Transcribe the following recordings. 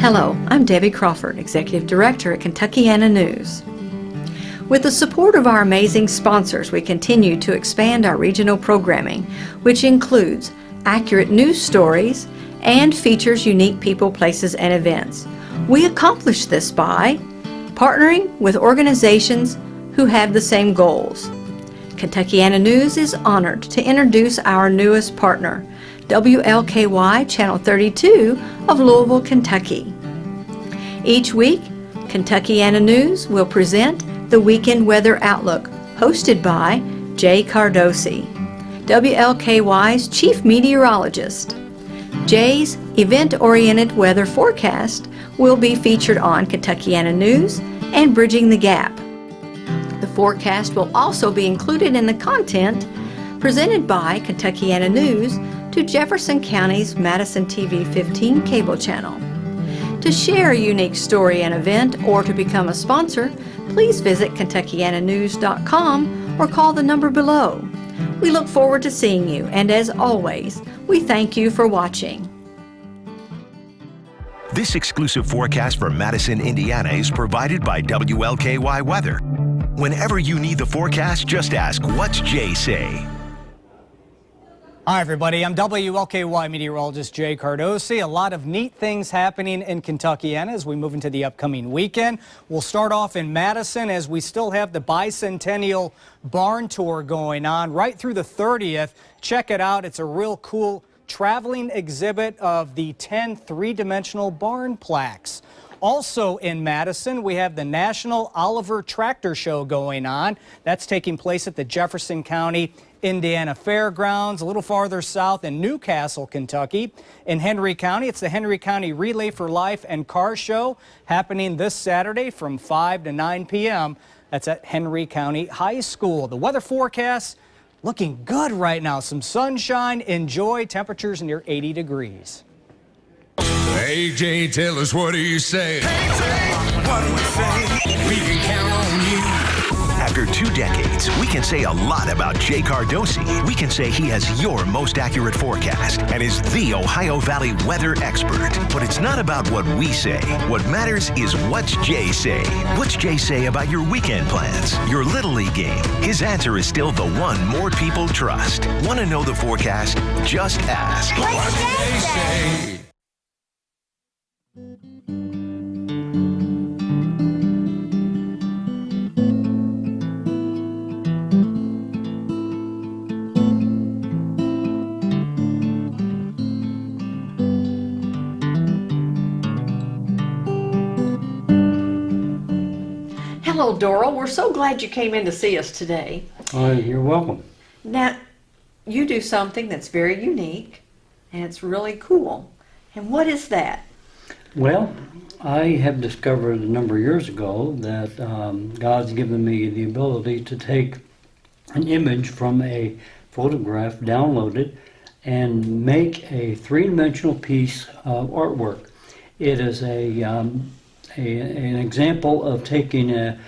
Hello, I'm Debbie Crawford, Executive Director at Kentuckiana News. With the support of our amazing sponsors, we continue to expand our regional programming, which includes accurate news stories and features unique people, places, and events. We accomplish this by partnering with organizations who have the same goals. Kentuckiana News is honored to introduce our newest partner, WLKY Channel 32 of Louisville, Kentucky. Each week, Kentuckiana News will present the Weekend Weather Outlook, hosted by Jay Cardosi, WLKY's Chief Meteorologist. Jay's event-oriented weather forecast will be featured on Kentuckiana News and Bridging the Gap. The forecast will also be included in the content presented by Kentuckiana News to Jefferson County's Madison TV 15 cable channel. To share a unique story and event or to become a sponsor, please visit kentuckiananews.com or call the number below. We look forward to seeing you and as always, we thank you for watching. This exclusive forecast for Madison, Indiana is provided by WLKY Weather. Whenever you need the forecast, just ask, what's Jay say? Hi, everybody. I'm WLKY meteorologist Jay Cardosi. A lot of neat things happening in Kentucky and as we move into the upcoming weekend. We'll start off in Madison as we still have the Bicentennial Barn Tour going on right through the 30th. Check it out. It's a real cool traveling exhibit of the 10 three-dimensional barn plaques. Also in Madison, we have the National Oliver Tractor Show going on. That's taking place at the Jefferson County Indiana Fairgrounds, a little farther south in New Castle, Kentucky. In Henry County, it's the Henry County Relay for Life and Car Show happening this Saturday from 5 to 9 p.m. That's at Henry County High School. The weather forecast looking good right now. Some sunshine, enjoy temperatures near 80 degrees. AJ, tell us what do you say? what do we say? We can count on you. After two decades, we can say a lot about Jay Cardosi. We can say he has your most accurate forecast and is the Ohio Valley weather expert. But it's not about what we say. What matters is what's Jay say. What's Jay say about your weekend plans, your Little League game? His answer is still the one more people trust. Want to know the forecast? Just ask. What's Jay say? Hello, Doral. We're so glad you came in to see us today. Uh, you're welcome. Now, you do something that's very unique and it's really cool. And what is that? Well, I have discovered a number of years ago that um, God's given me the ability to take an image from a photograph, download it, and make a three-dimensional piece of artwork. It is a, um, a an example of taking a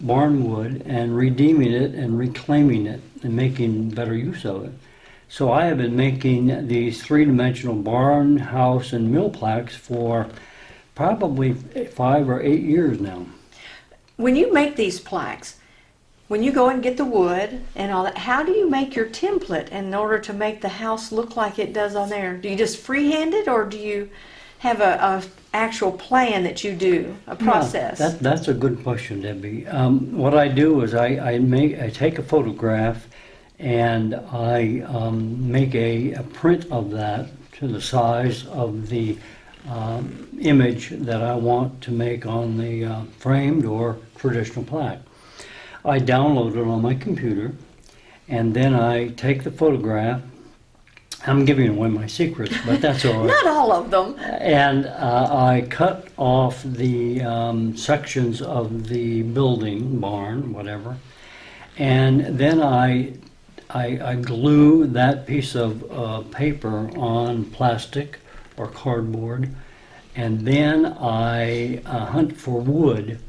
barn wood and redeeming it and reclaiming it and making better use of it. So I have been making these three-dimensional barn, house, and mill plaques for probably five or eight years now. When you make these plaques, when you go and get the wood and all that, how do you make your template in order to make the house look like it does on there? Do you just freehand it or do you have a, a actual plan that you do, a process? Yeah, that, that's a good question, Debbie. Um, what I do is I, I make I take a photograph and I um, make a, a print of that to the size of the um, image that I want to make on the uh, framed or traditional plaque. I download it on my computer and then I take the photograph. I'm giving away my secrets, but that's all right. Not all of them. And uh, I cut off the um, sections of the building, barn, whatever, and then I, I, I glue that piece of uh, paper on plastic or cardboard, and then I uh, hunt for wood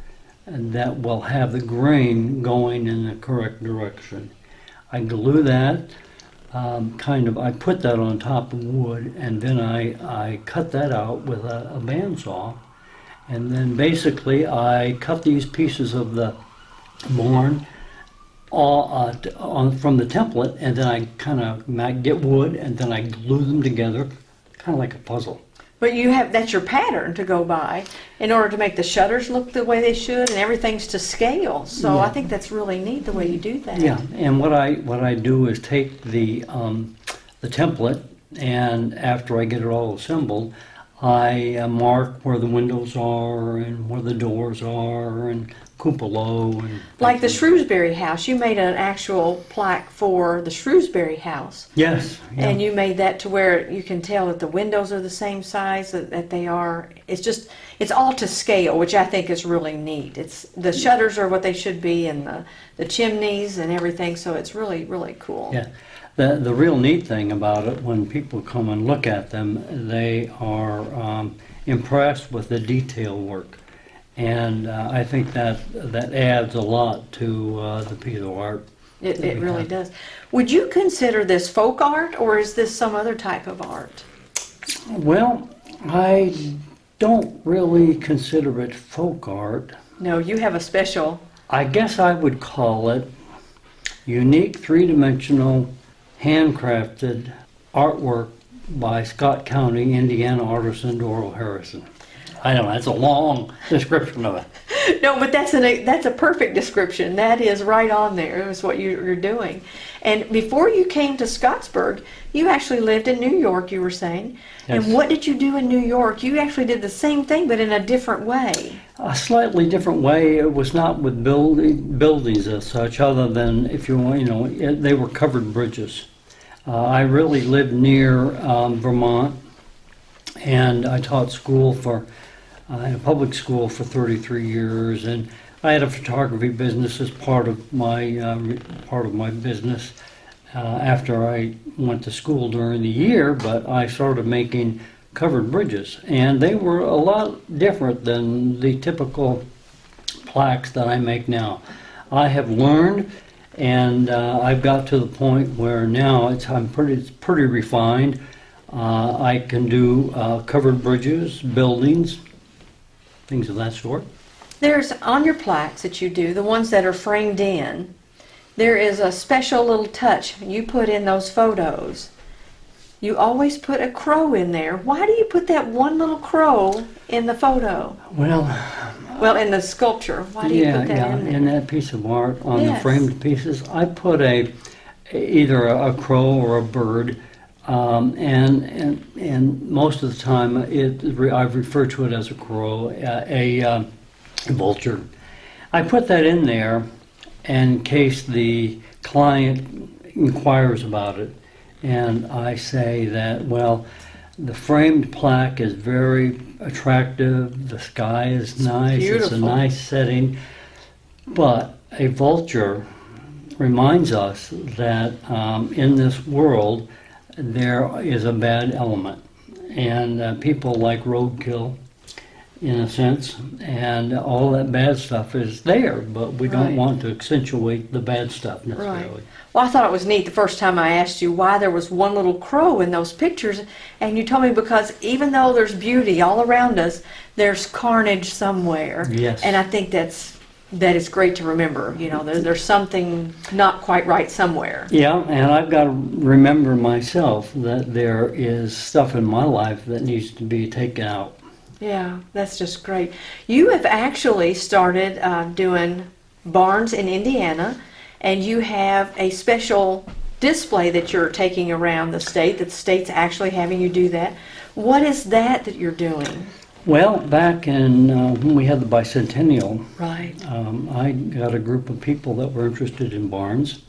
that will have the grain going in the correct direction. I glue that, um, kind of, I put that on top of wood, and then I, I cut that out with a, a bandsaw And then basically, I cut these pieces of the barn all uh, on from the template, and then I kind of get wood, and then I glue them together, kind of like a puzzle. But you have, that's your pattern to go by in order to make the shutters look the way they should and everything's to scale. So I think that's really neat the way you do that. Yeah, and what I what I do is take the um, the template, and after I get it all assembled, I uh, mark where the windows are and where the doors are and cupola and Like the Shrewsbury house, you made an actual plaque for the Shrewsbury house. yes, yeah. And you made that to where you can tell that the windows are the same size that, that they are. It's just, it's all to scale, which I think is really neat. It's, the shutters are what they should be and the, the chimneys and everything, so it's really, really cool. Yeah. The, the real neat thing about it, when people come and look at them, they are um, impressed with the detail work. And uh, I think that that adds a lot to uh, the piece of art. It, it really have. does. Would you consider this folk art or is this some other type of art? Well, I don't really consider it folk art. No, you have a special, I guess I would call it unique three-dimensional handcrafted artwork by Scott County, Indiana artisan Doral Harrison. I know, that's a long description of it. no, but that's an, that's a perfect description. That is right on there. Is what you, you're doing. And before you came to Scottsburg, you actually lived in New York. You were saying. Yes. And what did you do in New York? You actually did the same thing, but in a different way. A slightly different way. It was not with building, buildings as such, other than if you want, you know, it, they were covered bridges. Uh, I really lived near um, Vermont, and I taught school for uh, in a public school for 33 years, and I had a photography business as part of my uh, part of my business. Uh, after I went to school during the year, but I started making covered bridges, and they were a lot different than the typical plaques that I make now. I have learned, and uh, I've got to the point where now it's I'm pretty it's pretty refined. Uh, I can do uh, covered bridges, buildings, things of that sort. There's on your plaques that you do, the ones that are framed in. There is a special little touch you put in those photos. You always put a crow in there. Why do you put that one little crow in the photo? Well, Well, in the sculpture. Why do you yeah, put that yeah, in there? in that piece of art on Yes. the framed pieces, I put a either a, a crow or a bird. Um, and, and and most of the time, it I refer to it as a crow, a, a um, vulture. I put that in there in case the client inquires about it, and I say that well, the framed plaque is very attractive. The sky is nice. It's a nice setting, but a vulture reminds us that um, in this world there is a bad element, and uh, people like roadkill, in a sense, and all that bad stuff is there, but we don't Right. want to accentuate the bad stuff necessarily. Right. Well, I thought it was neat the first time I asked you why there was one little crow in those pictures, and you told me because even though there's beauty all around us, there's carnage somewhere. Yes. And I think that's that is great to remember. You know, there, there's something not quite right somewhere. Yeah, and I've got to remember myself that there is stuff in my life that needs to be taken out. Yeah, that's just great. You have actually started uh, doing barns in Indiana, and you have a special display that you're taking around the state. That the state's actually having you do that. What is that that you're doing? Well, back in uh, when we had the bicentennial, Right. um, I got a group of people that were interested in barns,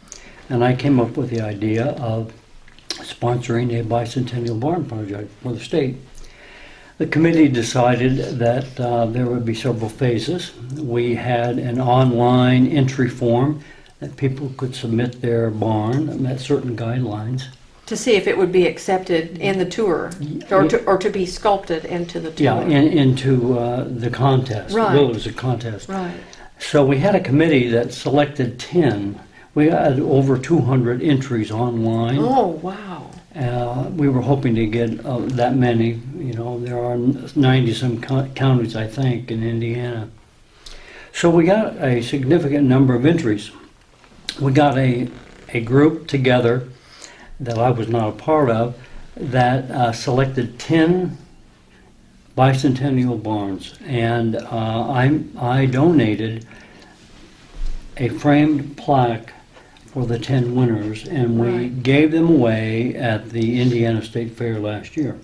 and I came up with the idea of sponsoring a bicentennial barn project for the state. The committee decided that uh, there would be several phases. We had an online entry form that people could submit their barn that met certain guidelines. To see if it would be accepted in the tour, or to, or to be sculpted into the tour. Yeah, in, into uh, the contest. Right. Well, it was a contest. Right. So we had a committee that selected 10. We had over 200 entries online. Oh wow. Uh, we were hoping to get uh, that many. You know, there are 90 some co- counties, I think, in Indiana. So we got a significant number of entries. We got a, a group together that I was not a part of that uh, selected 10 bicentennial barns. And uh, I, I donated a framed plaque for the 10 winners, and we Right. gave them away at the Indiana State Fair last year.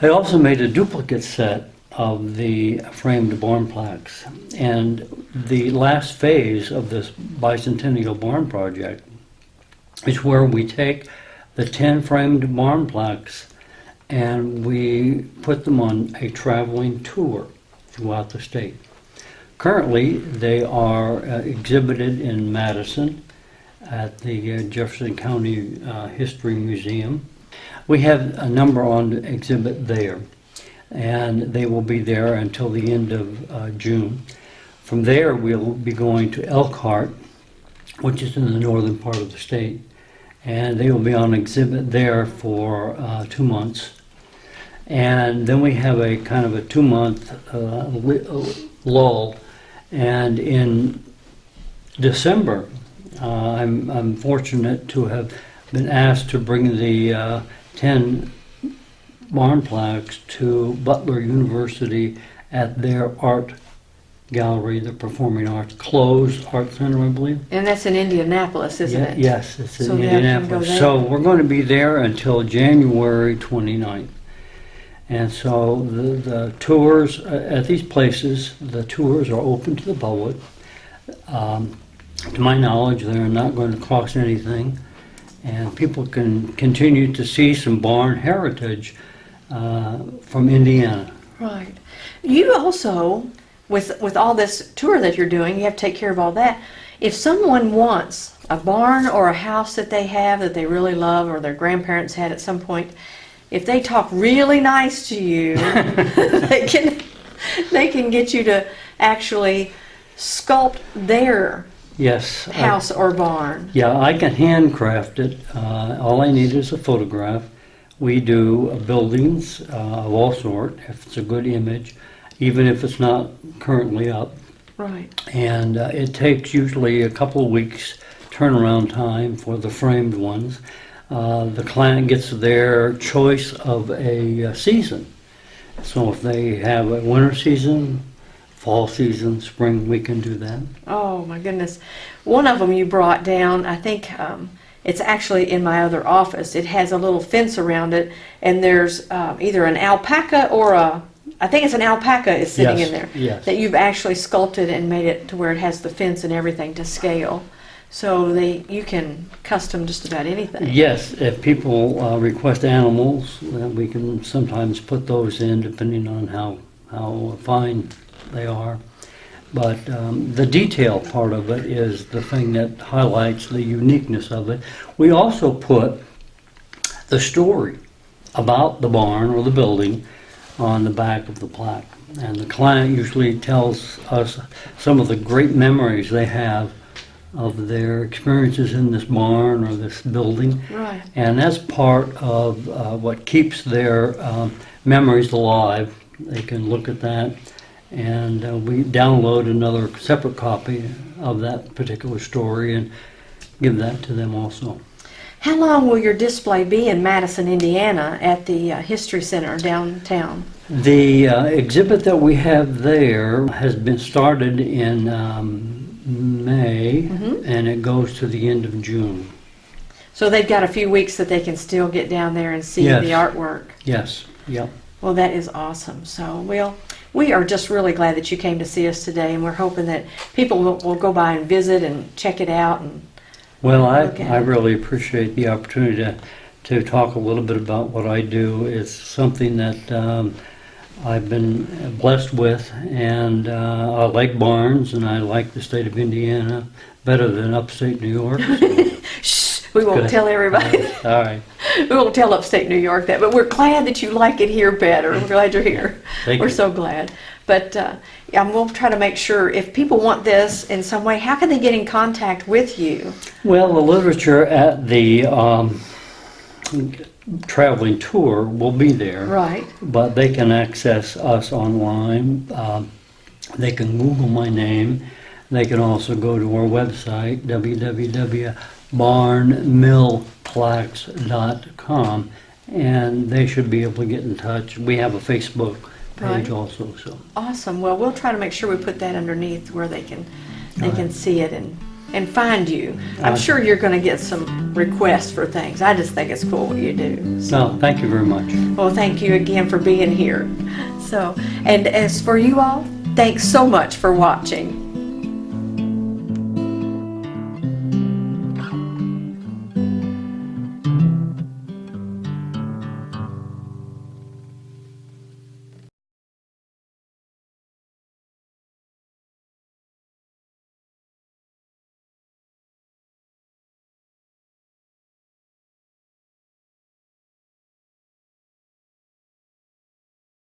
I also made a duplicate set of the framed barn plaques. And the last phase of this bicentennial barn project is where we take the 10 framed barn plaques and we put them on a traveling tour throughout the state. Currently, they are uh, exhibited in Madison at the uh, Jefferson County uh, History Museum. We have a number on exhibit there, and they will be there until the end of uh, June. From there, we'll be going to Elkhart, which is in the northern part of the state, and they will be on exhibit there for uh, two months. And then we have a kind of a two-month uh, lull, and in December, uh, I'm, I'm fortunate to have been asked to bring the uh, 10 barn plaques to Butler University at their art gallery, the Performing Arts, closed art center, I believe. And that's in Indianapolis, isn't Ye- it? Yes, it's in So they can go Indianapolis. So we're going to be there until January 29th. And so the, the tours uh, at these places, the tours are open to the public. Um, to my knowledge, they're not going to cost anything. And people can continue to see some barn heritage uh, from Indiana. Right. You also, with with all this tour that you're doing, you have to take care of all that. If someone wants a barn or a house that they have that they really love or their grandparents had at some point, if they talk really nice to you, they can they can get you to actually sculpt their Yes. I- house or barn. Yeah, I can handcraft it. Uh, all I need is a photograph. We do uh, buildings uh, of all sort, if it's a good image, even if it's not currently up. Right. And uh, it takes usually a couple of weeks turnaround time for the framed ones. Uh, the client gets their choice of a uh, season. So if they have a winter season, fall season, spring, we can do that. Oh my goodness. One of them you brought down, I think um, it's actually in my other office. It has a little fence around it, and there's uh, either an alpaca or a, I think it's an alpaca is sitting Yes, in there. yes. That you've actually sculpted and made it to where it has the fence and everything to scale. So they, you can custom just about anything. Yes, if people uh, request animals, we can sometimes put those in depending on how, how fine they are. But um, the detail part of it is the thing that highlights the uniqueness of it. We also put the story about the barn or the building on the back of the plaque. And the client usually tells us some of the great memories they have of their experiences in this barn or this building. Right. And that's part of uh, what keeps their um, memories alive. They can look at that, and uh, we download another separate copy of that particular story and give that to them also. How long will your display be in Madison, Indiana at the uh, History Center downtown? The uh, exhibit that we have there has been started in um, May, and it goes to the end of June. So they've got a few weeks that they can still get down there and see Yes. the artwork. Yes, yep. Well, that is awesome. So, well, we are just really glad that you came to see us today, and we're hoping that people will, will go by and visit and check it out. And Well, I, I really appreciate the opportunity to, to talk a little bit about what I do. It's something that um, I've been blessed with, and uh, I like barns, and I like the state of Indiana better than upstate New York. shh, we won't tell everybody. All right. we won't tell upstate New York that, but we're glad that you like it here better. We're glad you're here. Thank we're you. so glad. But uh, yeah, we'll try to make sure if people want this in some way, how can they get in contact with you? Well, the literature at the um, traveling tour will be there. Right. But they can access us online. Um, They can Google my name. They can also go to our website, www.barnmillplaques.com, and they should be able to get in touch. We have a Facebook Right. page also, so. Awesome. Well, we'll try to make sure we put that underneath where they can, they All can right. see it and, and find you. I'm Uh, sure you're gonna get some requests for things. I just think it's cool what you do. So, No, thank you very much. well, thank you again for being here. So, and as for you all, thanks so much for watching.